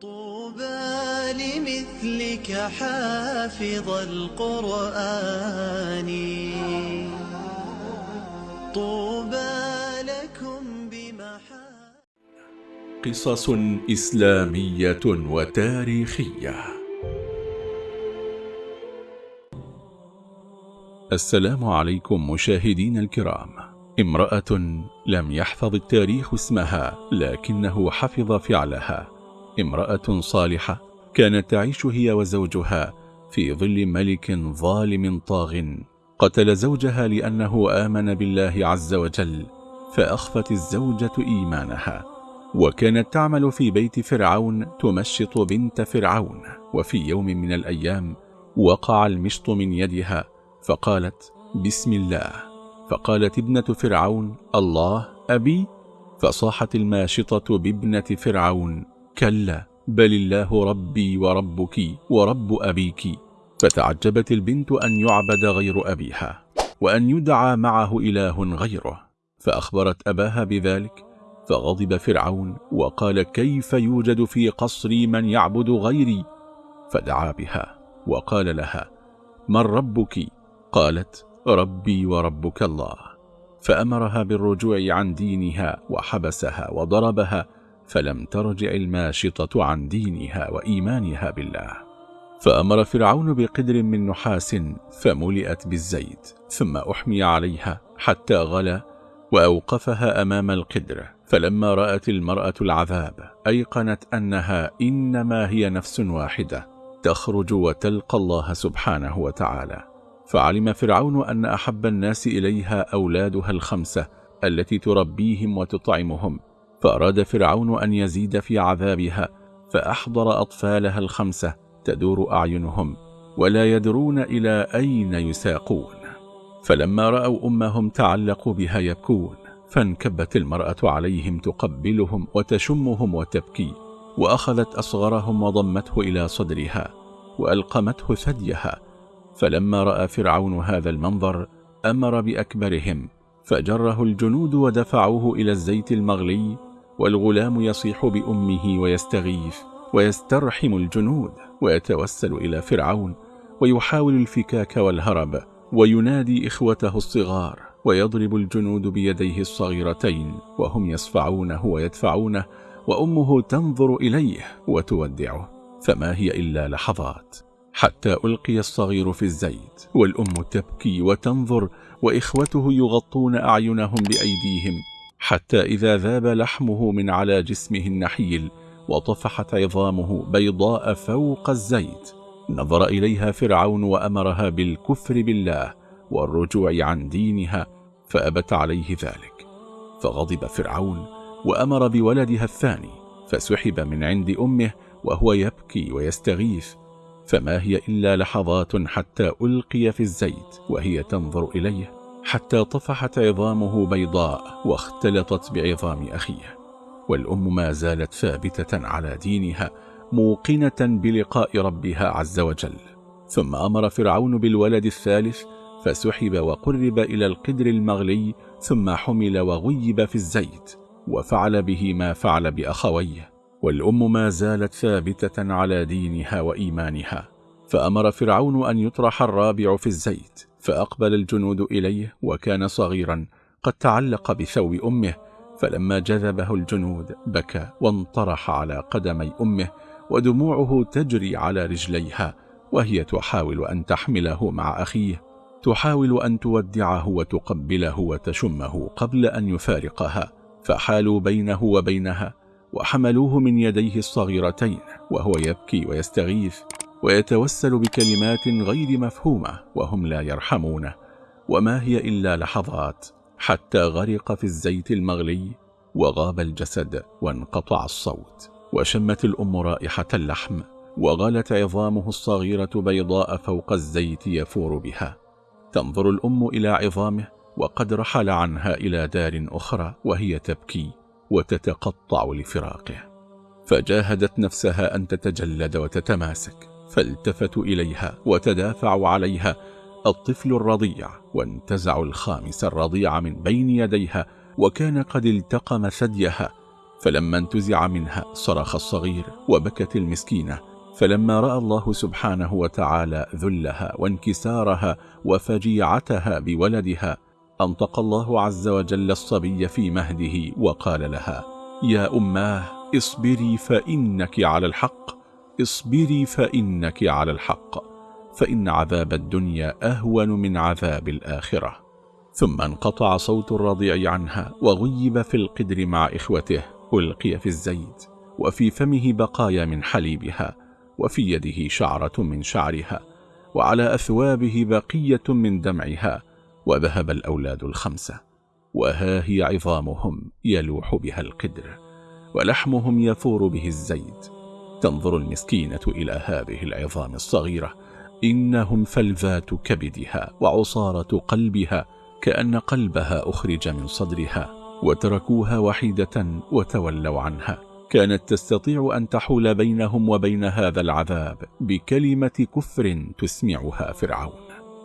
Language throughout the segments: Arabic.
طوبى لمثلك حافظ القرآن. طوبى لكم بمحا قصص إسلامية وتاريخية. السلام عليكم مشاهدين الكرام. امرأة لم يحفظ التاريخ اسمها لكنه حفظ فعلها. امرأة صالحة كانت تعيش هي وزوجها في ظل ملك ظالم طاغ. قتل زوجها لأنه آمن بالله عز وجل فأخفت الزوجة إيمانها. وكانت تعمل في بيت فرعون تمشط بنت فرعون. وفي يوم من الأيام وقع المشط من يدها فقالت بسم الله. فقالت ابنة فرعون الله أبي. فصاحت الماشطة بابنة فرعون كلا بل الله ربي وربك ورب أبيك. فتعجبت البنت أن يعبد غير أبيها وأن يدعى معه إله غيره. فأخبرت أباها بذلك فغضب فرعون وقال كيف يوجد في قصري من يعبد غيري؟ فدعا بها وقال لها من ربك؟ قالت ربي وربك الله. فأمرها بالرجوع عن دينها وحبسها وضربها فلم ترجع الماشطة عن دينها وإيمانها بالله. فأمر فرعون بقدر من نحاس فملئت بالزيت ثم أحمي عليها حتى غلى وأوقفها أمام القدر. فلما رأت المرأة العذاب أيقنت أنها إنما هي نفس واحدة تخرج وتلقى الله سبحانه وتعالى. فعلم فرعون أن أحب الناس إليها أولادها الخمسة التي تربيهم وتطعمهم. فأراد فرعون أن يزيد في عذابها فأحضر أطفالها الخمسة تدور أعينهم ولا يدرون إلى أين يساقون. فلما رأوا أمهم تعلقوا بها يبكون فانكبت المرأة عليهم تقبلهم وتشمهم وتبكي وأخذت أصغرهم وضمته إلى صدرها وألقمته ثديها. فلما رأى فرعون هذا المنظر أمر بأكبرهم فجره الجنود ودفعوه إلى الزيت المغلي والغلام يصيح بأمه ويستغيث ويسترحم الجنود ويتوسل إلى فرعون ويحاول الفكاك والهرب وينادي إخوته الصغار ويضرب الجنود بيديه الصغيرتين وهم يصفعونه ويدفعونه وأمه تنظر إليه وتودعه فما هي إلا لحظات حتى ألقي الصغير في الزيت والأم تبكي وتنظر وإخوته يغطون أعينهم بأيديهم حتى إذا ذاب لحمه من على جسمه النحيل وطفحت عظامه بيضاء فوق الزيت. نظر إليها فرعون وأمرها بالكفر بالله والرجوع عن دينها فأبت عليه ذلك. فغضب فرعون وأمر بولدها الثاني فسحب من عند أمه وهو يبكي ويستغيث. فما هي إلا لحظات حتى ألقي في الزيت وهي تنظر إليه حتى طفحت عظامه بيضاء واختلطت بعظام أخيه. والأم ما زالت ثابتة على دينها موقنة بلقاء ربها عز وجل. ثم أمر فرعون بالولد الثالث فسحب وقرب إلى القدر المغلي ثم حمل وغيب في الزيت وفعل به ما فعل بأخويه. والأم ما زالت ثابتة على دينها وإيمانها. فأمر فرعون أن يطرح الرابع في الزيت فأقبل الجنود إليه وكان صغيرا قد تعلق بثوب أمه فلما جذبه الجنود بكى وانطرح على قدمي أمه ودموعه تجري على رجليها وهي تحاول أن تحمله مع أخيه تحاول أن تودعه وتقبله وتشمه قبل أن يفارقها فحالوا بينه وبينها وحملوه من يديه الصغيرتين وهو يبكي ويستغيث. ويتوسل بكلمات غير مفهومة وهم لا يرحمونه وما هي إلا لحظات حتى غرق في الزيت المغلي وغاب الجسد وانقطع الصوت. وشمت الأم رائحة اللحم وغلت عظامه الصغيرة بيضاء فوق الزيت يفور بها. تنظر الأم إلى عظامه وقد رحل عنها إلى دار أخرى وهي تبكي وتتقطع لفراقه. فجاهدت نفسها أن تتجلد وتتماسك. فالتفتوا إليها وتدافعوا عليها. الطفل الرضيع وانتزعوا الخامس الرضيع من بين يديها وكان قد التقم ثديها. فلما انتزع منها صرخ الصغير وبكت المسكينة. فلما رأى الله سبحانه وتعالى ذلها وانكسارها وفجيعتها بولدها أنطق الله عز وجل الصبي في مهده وقال لها يا أماه اصبري فإنك على الحق. اصبري فإنك على الحق فإن عذاب الدنيا أهون من عذاب الآخرة. ثم انقطع صوت الرضيع عنها وغيب في القدر مع إخوته ألقي في الزيت وفي فمه بقايا من حليبها وفي يده شعرة من شعرها وعلى أثوابه بقية من دمعها وذهب الأولاد الخمسة. وها هي عظامهم يلوح بها القدر ولحمهم يفور به الزيت. تنظر المسكينة إلى هذه العظام الصغيرة. إنهم فلذات كبدها وعصارة قلبها كأن قلبها أخرج من صدرها وتركوها وحيدة وتولوا عنها. كانت تستطيع أن تحول بينهم وبين هذا العذاب بكلمة كفر تسمعها فرعون.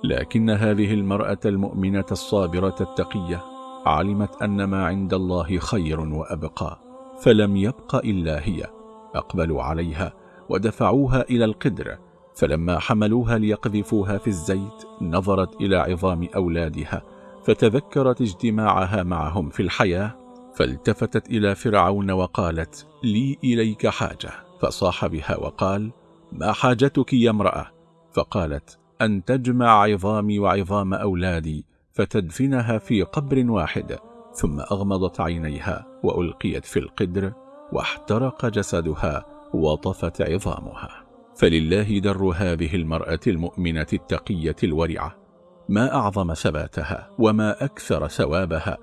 لكن هذه المرأة المؤمنة الصابرة التقية علمت أن ما عند الله خير وأبقى فلم يبق إلا هي. أقبلوا عليها ودفعوها إلى القدر فلما حملوها ليقذفوها في الزيت نظرت إلى عظام أولادها فتذكرت اجتماعها معهم في الحياة فالتفتت إلى فرعون وقالت لي إليك حاجة. فصاح بها وقال ما حاجتك يا امرأة؟ فقالت أن تجمع عظامي وعظام أولادي فتدفنها في قبر واحد ثم أغمضت عينيها وألقيت في القدر واحترق جسدها وطفت عظامها. فلله در هذه المرأة المؤمنة التقية الورعة. ما أعظم ثباتها وما أكثر ثوابها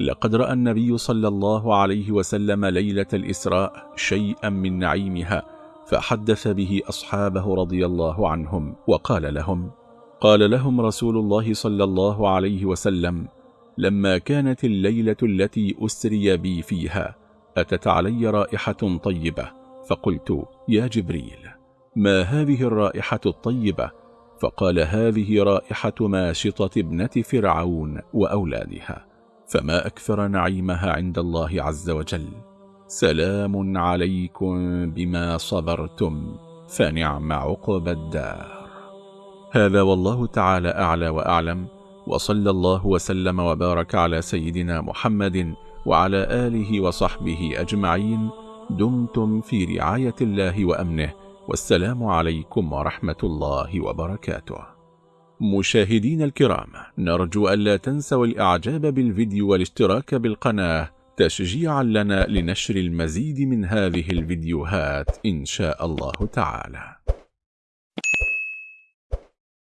لقد رأى النبي صلى الله عليه وسلم ليلة الإسراء شيئا من نعيمها فحدث به أصحابه رضي الله عنهم وقال لهم قال لهم رسول الله صلى الله عليه وسلم لما كانت الليلة التي أسري بي فيها أتت علي رائحة طيبة فقلت يا جبريل ما هذه الرائحة الطيبة؟ فقال هذه رائحة ماشطة ابنة فرعون وأولادها فما أكثر نعيمها عند الله عز وجل. سلام عليكم بما صبرتم فنعم عقب الدار. هذا والله تعالى أعلى وأعلم وصلى الله وسلم وبارك على سيدنا محمد وعلى آله وصحبه أجمعين دمتم في رعاية الله وأمنه والسلام عليكم ورحمة الله وبركاته. مشاهدين الكرام نرجو ألا تنسوا الإعجاب بالفيديو والاشتراك بالقناة تشجيعا لنا لنشر المزيد من هذه الفيديوهات إن شاء الله تعالى.